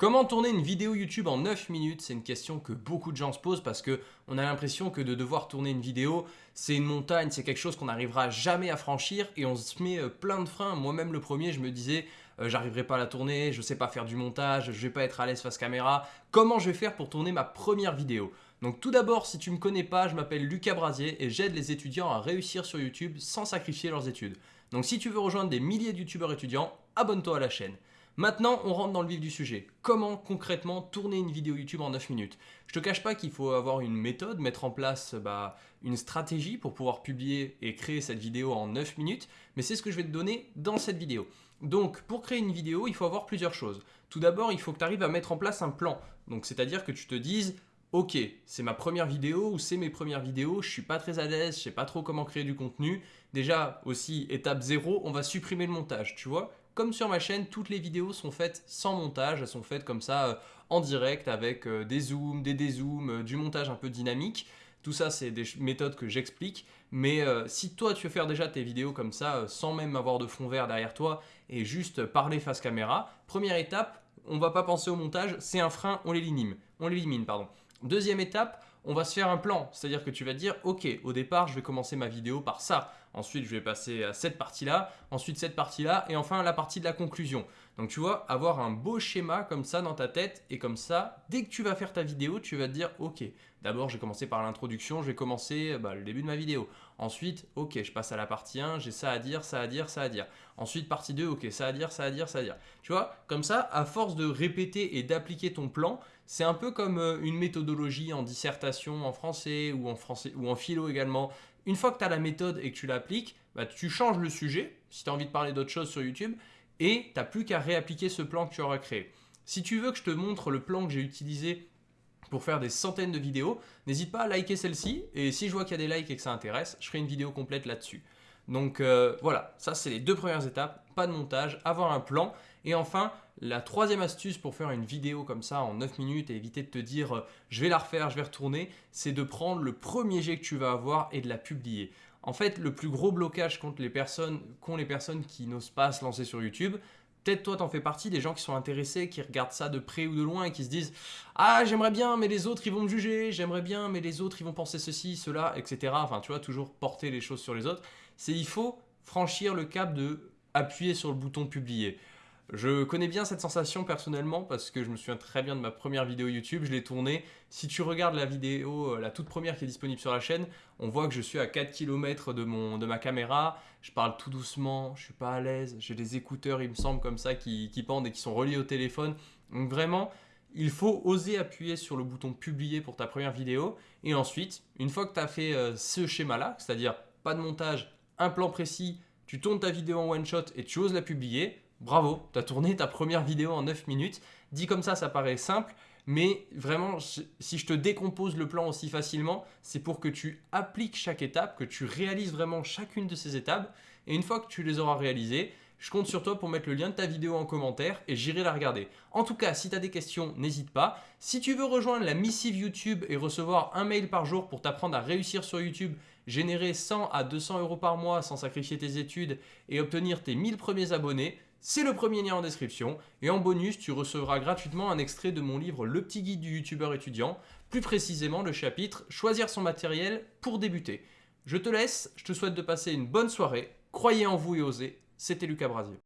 Comment tourner une vidéo YouTube en 9 minutes C'est une question que beaucoup de gens se posent parce qu'on a l'impression que de devoir tourner une vidéo, c'est une montagne, c'est quelque chose qu'on n'arrivera jamais à franchir et on se met euh, plein de freins. Moi-même le premier, je me disais, euh, j'arriverai pas à la tourner, je sais pas faire du montage, je vais pas être à l'aise face caméra. Comment je vais faire pour tourner ma première vidéo? Donc tout d'abord, si tu me connais pas, je m'appelle Lucas Brasier et j'aide les étudiants à réussir sur YouTube sans sacrifier leurs études. Donc si tu veux rejoindre des milliers de youtubeurs étudiants, abonne-toi à la chaîne. Maintenant, on rentre dans le vif du sujet. Comment concrètement tourner une vidéo YouTube en 9 minutes? Je te cache pas qu'il faut avoir une méthode, mettre en place bah, une stratégie pour pouvoir publier et créer cette vidéo en 9 minutes, mais c'est ce que je vais te donner dans cette vidéo. Donc, pour créer une vidéo, il faut avoir plusieurs choses. Tout d'abord, il faut que tu arrives à mettre en place un plan. Donc, c'est-à-dire que tu te dises, ok, c'est ma première vidéo ou c'est mes premières vidéos, je suis pas très à l'aise, je sais pas trop comment créer du contenu. Déjà, aussi, étape 0, on va supprimer le montage, tu vois? Comme sur ma chaîne, toutes les vidéos sont faites sans montage, elles sont faites comme ça euh, en direct avec euh, des zooms, des dézooms, euh, du montage un peu dynamique. Tout ça, c'est des méthodes que j'explique. Mais si toi, tu veux faire déjà tes vidéos comme ça, sans même avoir de fond vert derrière toi, et juste parler face caméra, première étape, on va pas penser au montage, c'est un frein, on l'élimine. On l'élimine, pardon. Deuxième étape, on va se faire un plan. C'est-à-dire que tu vas dire, ok, au départ, je vais commencer ma vidéo par ça. Ensuite, je vais passer à cette partie-là, ensuite cette partie-là, et enfin la partie de la conclusion. Donc tu vois, avoir un beau schéma comme ça dans ta tête, et comme ça, dès que tu vas faire ta vidéo, tu vas te dire, ok, d'abord je vais commencer par l'introduction, je vais commencer bah, le début de ma vidéo. Ensuite, ok, je passe à la partie 1, j'ai ça à dire, ça à dire, ça à dire. Ensuite, partie 2, ok, ça à dire, ça à dire, ça à dire. Tu vois, comme ça, à force de répéter et d'appliquer ton plan, c'est un peu comme euh, une méthodologie en dissertation en français ou en, français, ou en philo également. Une fois que tu as la méthode et que tu l'appliques, bah, tu changes le sujet, si tu as envie de parler d'autre chose sur YouTube, et tu n'as plus qu'à réappliquer ce plan que tu auras créé. Si tu veux que je te montre le plan que j'ai utilisé pour faire des centaines de vidéos, n'hésite pas à liker celle-ci, et si je vois qu'il y a des likes et que ça intéresse, je ferai une vidéo complète là-dessus. Donc euh, voilà, ça c'est les deux premières étapes, pas de montage, avoir un plan. Et enfin, la troisième astuce pour faire une vidéo comme ça en 9 minutes et éviter de te dire euh, je vais la refaire, je vais retourner, c'est de prendre le premier jet que tu vas avoir et de la publier. En fait, le plus gros blocage qu'ont les personnes, les personnes qui n'osent pas se lancer sur YouTube, Peut-être toi, t'en fais partie des gens qui sont intéressés, qui regardent ça de près ou de loin et qui se disent « Ah, j'aimerais bien, mais les autres, ils vont me juger. J'aimerais bien, mais les autres, ils vont penser ceci, cela, etc. » Enfin, tu vois, toujours porter les choses sur les autres. C'est il faut franchir le cap de appuyer sur le bouton « Publier ». Je connais bien cette sensation personnellement parce que je me souviens très bien de ma première vidéo YouTube, je l'ai tournée. Si tu regardes la vidéo, euh, la toute première qui est disponible sur la chaîne, on voit que je suis à 4 km de, mon, de ma caméra, je parle tout doucement, je suis pas à l'aise, j'ai des écouteurs il me semble comme ça qui, qui pendent et qui sont reliés au téléphone. Donc vraiment, il faut oser appuyer sur le bouton publier pour ta première vidéo. Et ensuite, une fois que tu as fait euh, ce schéma-là, c'est-à-dire pas de montage, un plan précis, tu tournes ta vidéo en one shot et tu oses la publier, bravo, tu as tourné ta première vidéo en 9 minutes. Dit comme ça, ça paraît simple, mais vraiment, si je te décompose le plan aussi facilement, c'est pour que tu appliques chaque étape, que tu réalises vraiment chacune de ces étapes. Et une fois que tu les auras réalisées, je compte sur toi pour mettre le lien de ta vidéo en commentaire et j'irai la regarder. En tout cas, si tu as des questions, n'hésite pas. Si tu veux rejoindre la missive YouTube et recevoir un mail par jour pour t'apprendre à réussir sur YouTube, générer 100 à 200 euros par mois sans sacrifier tes études et obtenir tes 1000 premiers abonnés, c'est le premier lien en description. Et en bonus, tu recevras gratuitement un extrait de mon livre Le petit guide du youtubeur étudiant, plus précisément le chapitre Choisir son matériel pour débuter. Je te laisse, je te souhaite de passer une bonne soirée. Croyez en vous et osez. C'était Lucas Brasier.